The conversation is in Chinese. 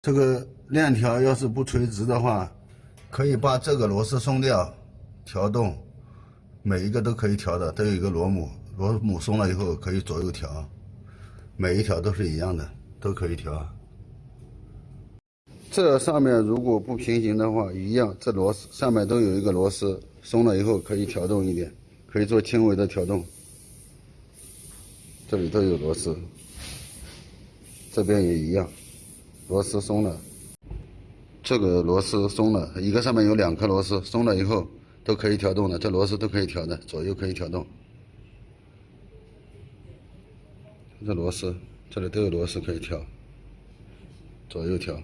这个链条要是不垂直的话，可以把这个螺丝松掉，调动，每一个都可以调的，都有一个螺母，螺母松了以后可以左右调，每一条都是一样的，都可以调。这上面如果不平行的话，一样，这螺丝上面都有一个螺丝，松了以后可以调动一点，可以做轻微的调动。这里都有螺丝，这边也一样，螺丝松了，这个螺丝松了，一个上面有两颗螺丝，松了以后都可以调动的，这螺丝都可以调的，左右可以调动。这螺丝，这里都有螺丝可以调，左右调。